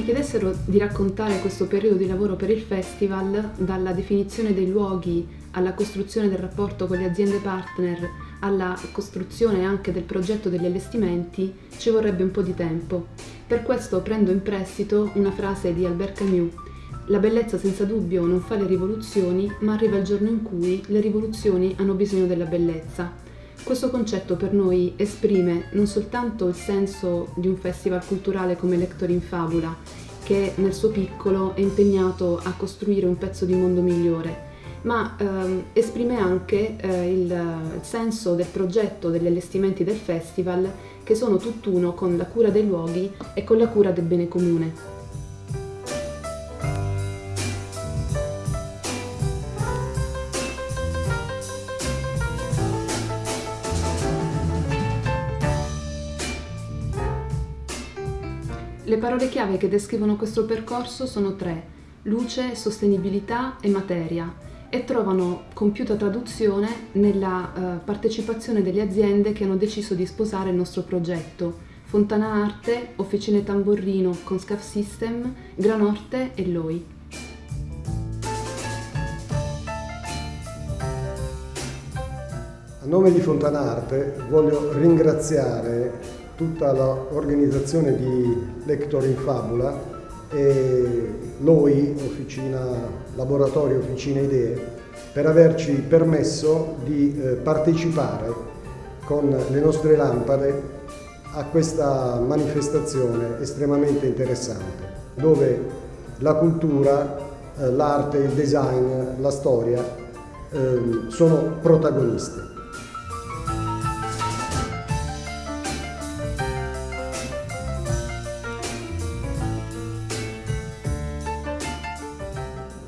chiedessero di raccontare questo periodo di lavoro per il festival, dalla definizione dei luoghi alla costruzione del rapporto con le aziende partner, alla costruzione anche del progetto degli allestimenti, ci vorrebbe un po' di tempo. Per questo prendo in prestito una frase di Albert Camus. La bellezza senza dubbio non fa le rivoluzioni, ma arriva il giorno in cui le rivoluzioni hanno bisogno della bellezza. Questo concetto per noi esprime non soltanto il senso di un festival culturale come Lector in Fabula, che nel suo piccolo è impegnato a costruire un pezzo di mondo migliore, ma ehm, esprime anche eh, il, il senso del progetto degli allestimenti del festival che sono tutt'uno con la cura dei luoghi e con la cura del bene comune. Le parole chiave che descrivono questo percorso sono tre, luce, sostenibilità e materia, e trovano compiuta traduzione nella uh, partecipazione delle aziende che hanno deciso di sposare il nostro progetto, Fontana Arte, Officine Tamborrino con Scaf System, Granorte e Loi. A nome di Fontana Arte voglio ringraziare tutta l'organizzazione di Lector in Fabula e l'OI, Officina, Laboratorio Officina Idee, per averci permesso di eh, partecipare con le nostre lampade a questa manifestazione estremamente interessante, dove la cultura, eh, l'arte, il design, la storia eh, sono protagoniste.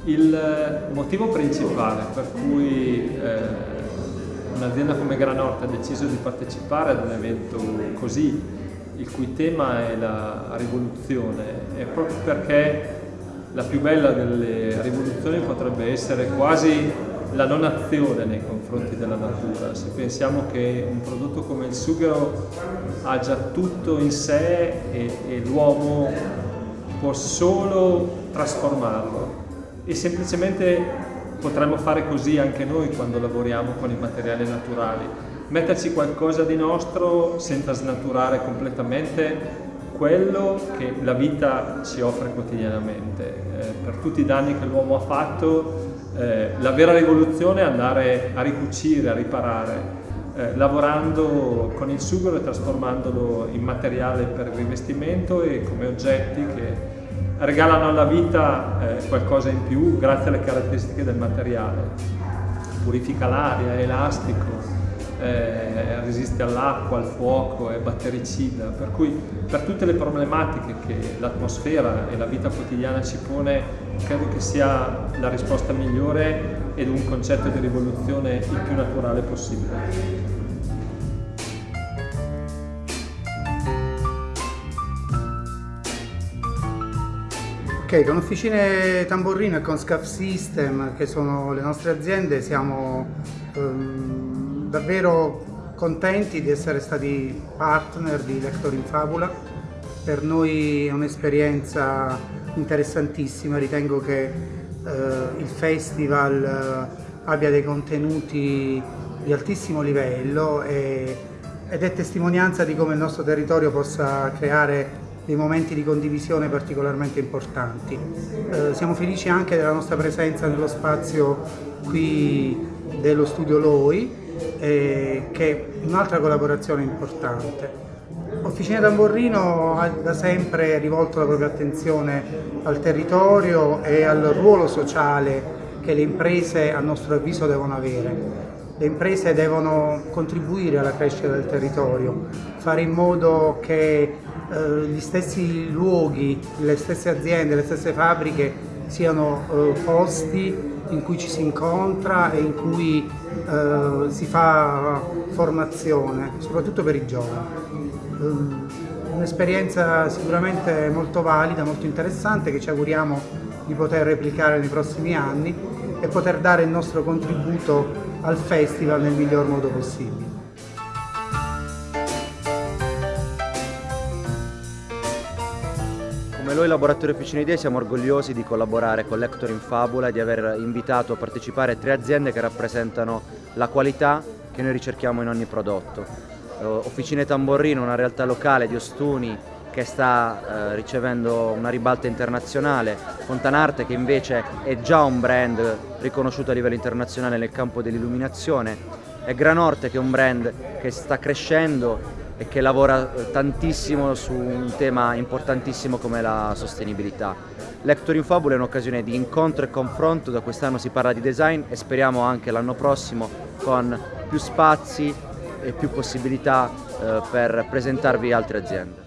Il motivo principale per cui eh, un'azienda come Granorte ha deciso di partecipare ad un evento così, il cui tema è la rivoluzione, è proprio perché la più bella delle rivoluzioni potrebbe essere quasi la non azione nei confronti della natura. Se pensiamo che un prodotto come il sughero ha già tutto in sé e, e l'uomo può solo trasformarlo e semplicemente potremmo fare così anche noi quando lavoriamo con i materiali naturali, metterci qualcosa di nostro senza snaturare completamente quello che la vita ci offre quotidianamente. Eh, per tutti i danni che l'uomo ha fatto, eh, la vera rivoluzione è andare a ricucire, a riparare, eh, lavorando con il sughero e trasformandolo in materiale per il rivestimento e come oggetti che regalano alla vita eh, qualcosa in più grazie alle caratteristiche del materiale. Purifica l'aria, è elastico, eh, resiste all'acqua, al fuoco, è battericida, per cui per tutte le problematiche che l'atmosfera e la vita quotidiana ci pone, credo che sia la risposta migliore ed un concetto di rivoluzione il più naturale possibile. Con Officine Tamborrino e con Scaf System, che sono le nostre aziende, siamo um, davvero contenti di essere stati partner di Lector in Fabula. Per noi è un'esperienza interessantissima, ritengo che uh, il festival uh, abbia dei contenuti di altissimo livello e, ed è testimonianza di come il nostro territorio possa creare dei momenti di condivisione particolarmente importanti. Eh, siamo felici anche della nostra presenza nello spazio qui dello studio Loi, eh, che è un'altra collaborazione importante. Officina Tamborrino ha da sempre rivolto la propria attenzione al territorio e al ruolo sociale che le imprese a nostro avviso devono avere. Le imprese devono contribuire alla crescita del territorio, fare in modo che eh, gli stessi luoghi, le stesse aziende, le stesse fabbriche siano eh, posti in cui ci si incontra e in cui eh, si fa formazione, soprattutto per i giovani. Un'esperienza sicuramente molto valida, molto interessante che ci auguriamo di poter replicare nei prossimi anni e poter dare il nostro contributo al festival nel miglior modo possibile. come noi Laboratorio Officine Idee siamo orgogliosi di collaborare con Lector in Fabula e di aver invitato a partecipare tre aziende che rappresentano la qualità che noi ricerchiamo in ogni prodotto. Eh, Officine Tamborrino, una realtà locale di Ostuni che sta eh, ricevendo una ribalta internazionale, Fontanarte che invece è già un brand riconosciuto a livello internazionale nel campo dell'illuminazione e Granorte che è un brand che sta crescendo e che lavora eh, tantissimo su un tema importantissimo come la sostenibilità. Lector in Fabula è un'occasione di incontro e confronto, da quest'anno si parla di design e speriamo anche l'anno prossimo con più spazi e più possibilità eh, per presentarvi altre aziende.